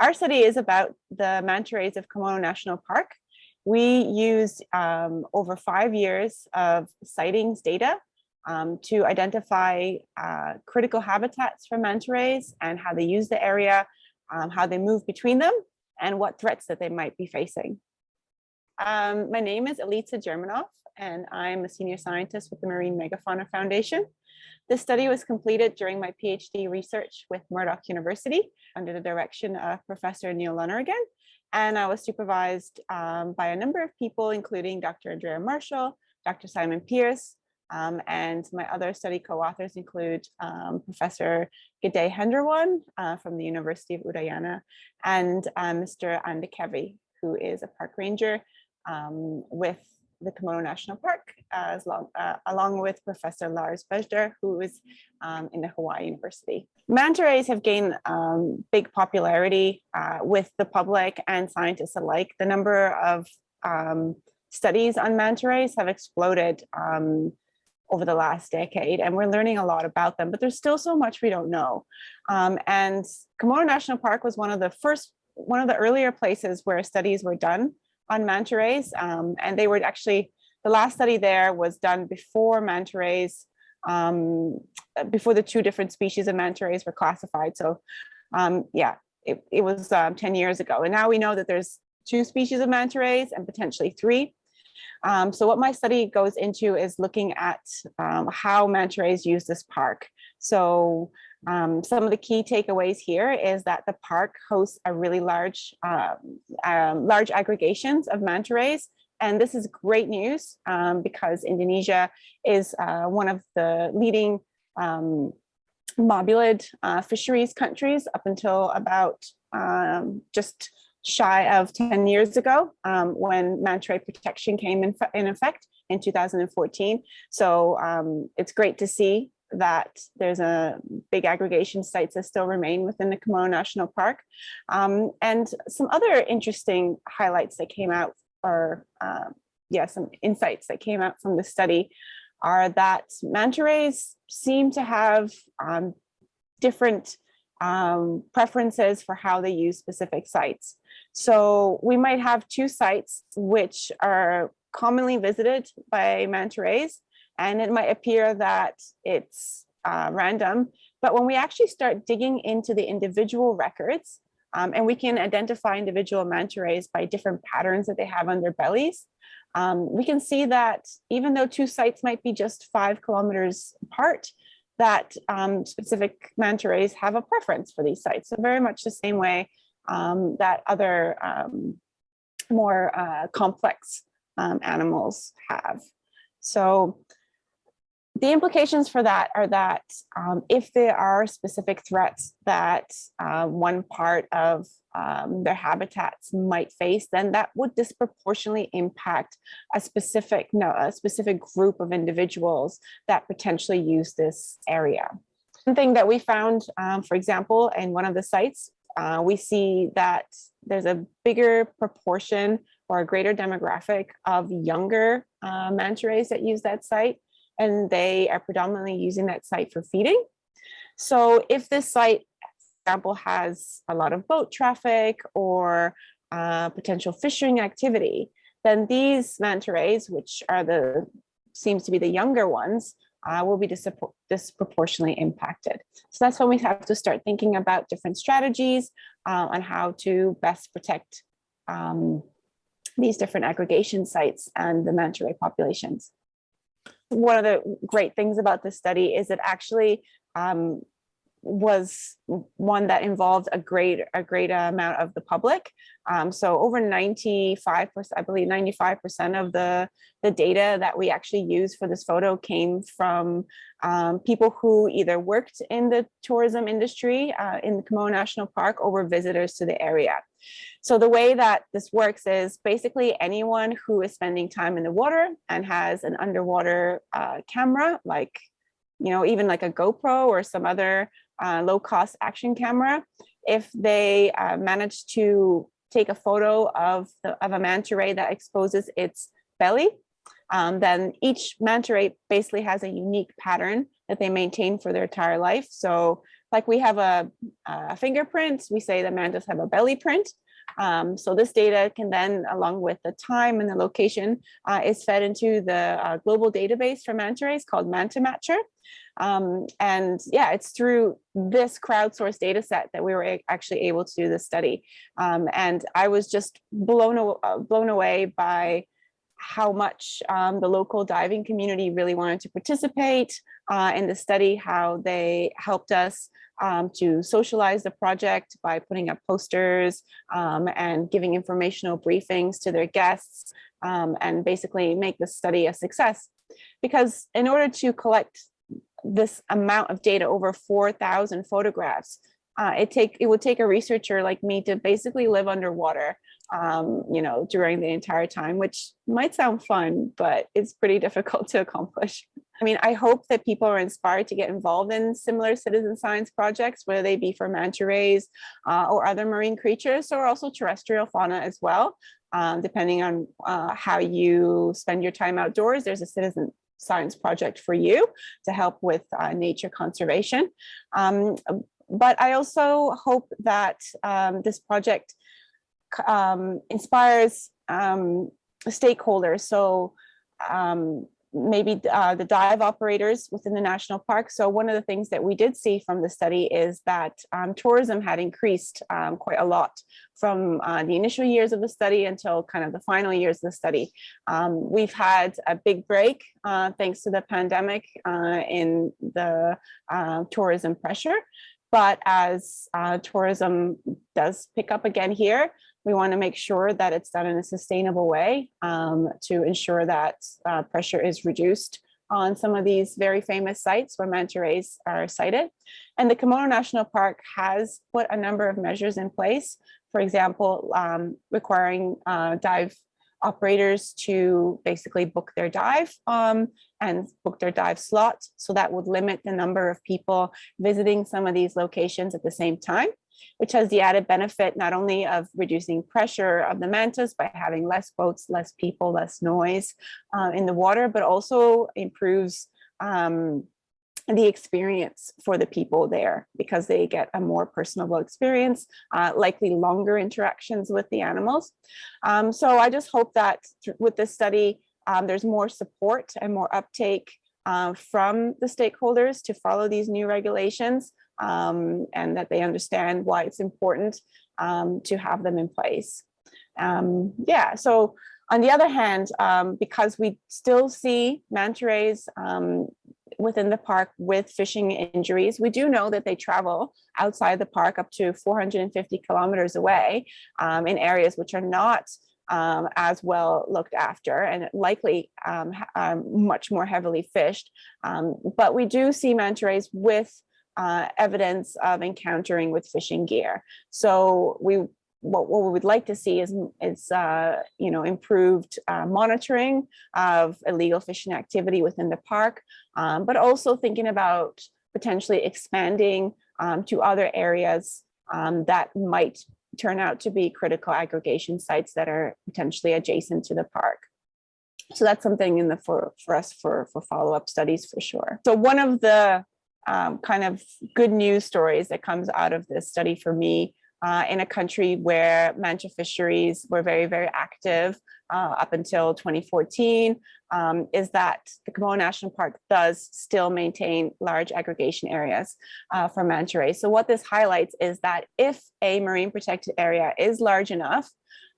our study is about the manta rays of Komodo National Park. We used um, over five years of sightings data um, to identify uh, critical habitats for manta rays and how they use the area, um, how they move between them, and what threats that they might be facing. Um, my name is Elitza Germanov, and I'm a senior scientist with the Marine Megafauna Foundation. This study was completed during my PhD research with Murdoch University under the direction of Professor Neil Loneragan. And I was supervised um, by a number of people, including Dr. Andrea Marshall, Dr. Simon Pierce, um, and my other study co-authors include um, Professor Gede Hendrawan uh, from the University of Udayana and uh, Mr. Ande Kefi, who is a park ranger um, with the Komodo National Park, long, uh, along with Professor Lars Bejder, who is um, in the Hawaii University. Manta rays have gained um, big popularity uh, with the public and scientists alike. The number of um, studies on manta rays have exploded um, over the last decade, and we're learning a lot about them, but there's still so much we don't know. Um, and Komodo National Park was one of the first, one of the earlier places where studies were done on manta rays. Um, and they were actually, the last study there was done before manta rays, um, before the two different species of manta rays were classified. So um, yeah, it, it was um, 10 years ago. And now we know that there's two species of manta rays and potentially three. Um, so what my study goes into is looking at um, how manta rays use this park. So um, some of the key takeaways here is that the park hosts a really large, uh, um, large aggregations of manta rays. And this is great news um, because Indonesia is uh, one of the leading um, mobulid uh, fisheries countries up until about um, just shy of 10 years ago when manta ray protection came in, in effect in 2014. So it's great to see that there's a big aggregation sites that still remain within the Komodo National Park. Um, and some other interesting highlights that came out or uh, yeah, some insights that came out from the study are that manta rays seem to have um, different um, preferences for how they use specific sites. So we might have two sites which are commonly visited by manta rays and it might appear that it's uh, random. But when we actually start digging into the individual records, um, and we can identify individual manta rays by different patterns that they have on their bellies, um, we can see that even though two sites might be just five kilometers apart, that um, specific manta rays have a preference for these sites. So very much the same way um, that other um, more uh, complex um, animals have. So the implications for that are that um, if there are specific threats that uh, one part of um, their habitats might face, then that would disproportionately impact a specific, no, a specific group of individuals that potentially use this area. One thing that we found, um, for example, in one of the sites, uh, we see that there's a bigger proportion or a greater demographic of younger uh, manta rays that use that site and they are predominantly using that site for feeding. So if this site, for example, has a lot of boat traffic or uh, potential fishing activity, then these manta rays, which are the seems to be the younger ones, uh, will be disproportionately impacted. So that's when we have to start thinking about different strategies uh, on how to best protect um, these different aggregation sites and the manta ray populations one of the great things about this study is it actually um, was one that involved a great a great amount of the public. Um, so over 95 percent, I believe 95 percent of the the data that we actually used for this photo came from um, people who either worked in the tourism industry uh, in the Komodo National Park or were visitors to the area. So the way that this works is basically anyone who is spending time in the water and has an underwater uh, camera, like, you know, even like a GoPro or some other uh, low cost action camera, if they uh, manage to take a photo of, the, of a manta ray that exposes its belly, um, then each manta ray basically has a unique pattern that they maintain for their entire life. So like we have a, a fingerprint, we say the mantas have a belly print. Um, so this data can then, along with the time and the location, uh, is fed into the uh, global database for manta rays called Manta Matcher. Um, and yeah, it's through this crowdsourced data set that we were actually able to do this study. Um, and I was just blown, blown away by how much um, the local diving community really wanted to participate uh, in the study, how they helped us um, to socialize the project by putting up posters um, and giving informational briefings to their guests um, and basically make the study a success. Because in order to collect this amount of data, over 4,000 photographs, uh, it take it would take a researcher like me to basically live underwater um, you know, during the entire time, which might sound fun, but it's pretty difficult to accomplish. I mean, I hope that people are inspired to get involved in similar citizen science projects, whether they be for manta rays uh, or other marine creatures, or also terrestrial fauna as well. Um, depending on uh, how you spend your time outdoors, there's a citizen science project for you to help with uh, nature conservation. Um, but I also hope that um, this project um, inspires um, stakeholders. So um, maybe uh, the dive operators within the national park. So one of the things that we did see from the study is that um, tourism had increased um, quite a lot from uh, the initial years of the study until kind of the final years of the study. Um, we've had a big break uh, thanks to the pandemic uh, in the uh, tourism pressure. But as uh, tourism does pick up again here, we want to make sure that it's done in a sustainable way um, to ensure that uh, pressure is reduced on some of these very famous sites where manta rays are sighted. And the Komodo National Park has put a number of measures in place, for example, um, requiring uh, dive operators to basically book their dive um, and book their dive slot. So that would limit the number of people visiting some of these locations at the same time which has the added benefit not only of reducing pressure of the mantas by having less boats, less people, less noise uh, in the water, but also improves um, the experience for the people there because they get a more personable experience, uh, likely longer interactions with the animals. Um, so I just hope that with this study, um, there's more support and more uptake uh, from the stakeholders to follow these new regulations um, and that they understand why it's important um, to have them in place. Um, yeah, so on the other hand, um, because we still see manta rays um, within the park with fishing injuries, we do know that they travel outside the park up to 450 kilometers away um, in areas which are not um, as well looked after and likely um, much more heavily fished. But we do see manta rays with uh, evidence of encountering with fishing gear. So we what, what we would like to see is, is uh, you know, improved uh, monitoring of illegal fishing activity within the park, um, but also thinking about potentially expanding um, to other areas um, that might turn out to be critical aggregation sites that are potentially adjacent to the park. So that's something in the for, for us for, for follow-up studies for sure. So one of the um, kind of good news stories that comes out of this study for me uh, in a country where manta fisheries were very, very active uh, up until 2014 um, is that the Komodo National Park does still maintain large aggregation areas uh, for manta rays. So what this highlights is that if a marine protected area is large enough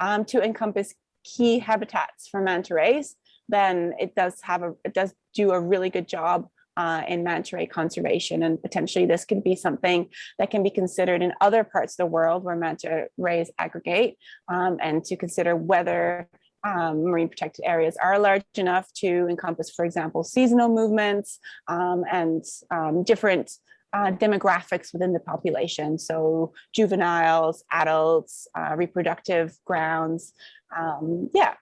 um, to encompass key habitats for manta rays, then it does have a, it does do a really good job uh, in manta ray conservation. And potentially this could be something that can be considered in other parts of the world where manta rays aggregate um, and to consider whether um, marine protected areas are large enough to encompass, for example, seasonal movements um, and um, different uh, demographics within the population. So juveniles, adults, uh, reproductive grounds. Um, yeah,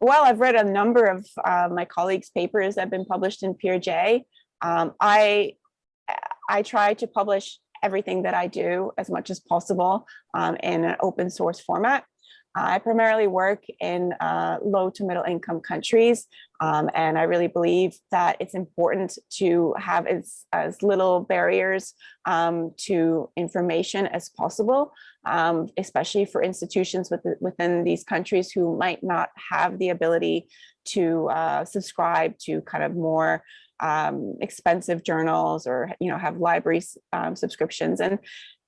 well, I've read a number of uh, my colleagues' papers that have been published in PeerJ. Um, I, I try to publish everything that I do as much as possible um, in an open source format. I primarily work in uh, low to middle income countries, um, and I really believe that it's important to have as, as little barriers um, to information as possible, um, especially for institutions with, within these countries who might not have the ability to uh, subscribe to kind of more um, expensive journals or you know have library um, subscriptions. And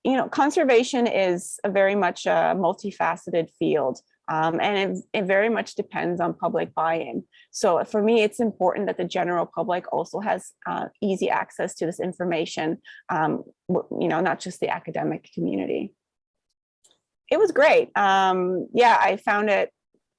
you know conservation is a very much a multifaceted field um, and it, it very much depends on public buy-in. So for me it's important that the general public also has uh, easy access to this information um, you know not just the academic community. It was great. Um, yeah I found it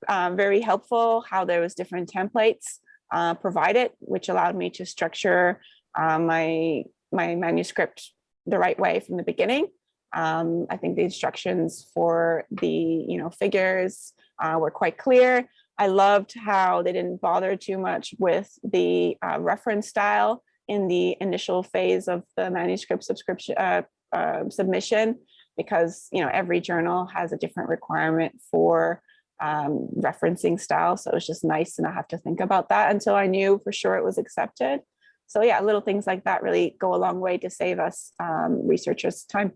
uh, very helpful how there was different templates uh, provided, which allowed me to structure uh, my, my manuscript the right way from the beginning. Um, I think the instructions for the you know figures uh, were quite clear. I loved how they didn't bother too much with the uh, reference style in the initial phase of the manuscript subscription uh, uh, submission, because you know every journal has a different requirement for um, referencing style. So it was just nice to not have to think about that until I knew for sure it was accepted. So yeah, little things like that really go a long way to save us um, researchers time.